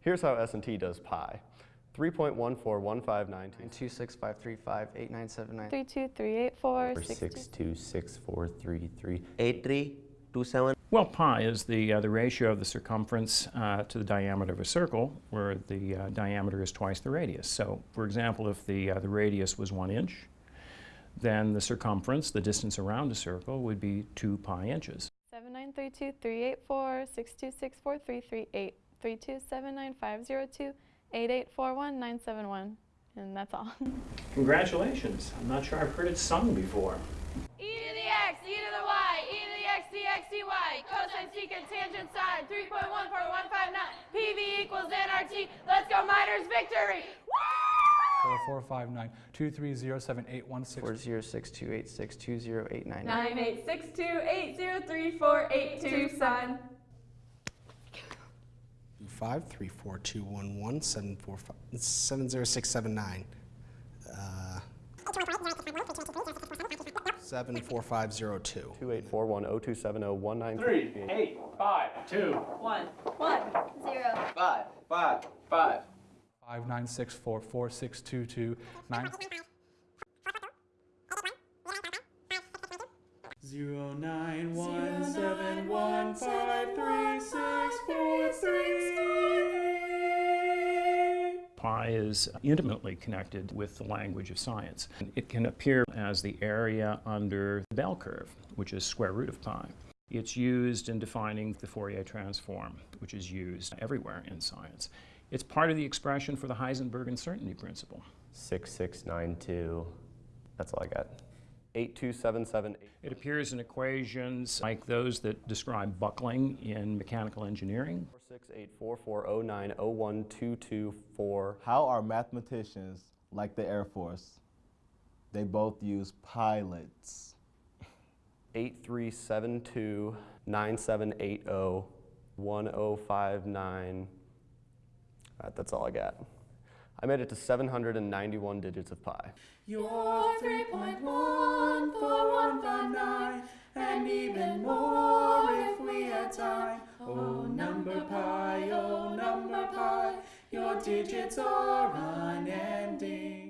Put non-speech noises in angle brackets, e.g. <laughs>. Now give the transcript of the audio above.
Here's how S&T does pi. 3.141592. 265358979. 32384 Six two six four three three. 8327 Well, pi is the, uh, the ratio of the circumference uh, to the diameter of a circle, where the uh, diameter is twice the radius. So, for example, if the, uh, the radius was one inch, then the circumference, the distance around a circle, would be 2 pi inches. 7932 6264 338 3279502 8841971. And that's all. <laughs> Congratulations. I'm not sure I've heard it sung before. e to the x, e to the y, e to the x dx dy, cosine, secant, tangent, sine, 3.14159, PV equals nRT. Let's go Miners victory! Four four five nine two three zero seven eight one six. 40628620899. Nine eight six two eight zero three four eight two son. Five three four two one one seven four five seven zero six seven nine. Uh, seven four five zero two. 284102701938. eight, five, two. One. One. Five, five, five. Five nine six four four six two two nine. Zero nine one seven one five three six four three. Pi is intimately connected with the language of science. It can appear as the area under the bell curve, which is square root of pi. It's used in defining the Fourier transform, which is used everywhere in science. It's part of the expression for the Heisenberg uncertainty principle. Six six nine two. That's all I got. 82778. It appears in equations like those that describe buckling in mechanical engineering. 4684409012224. How are mathematicians like the Air Force? They both use pilots. 8372 9780 1059. Uh, That's all I got. I made it to 791 digits of pi. You're 3.14159 and even more if we had time. Oh, number pi, oh, number pi, your digits are unending.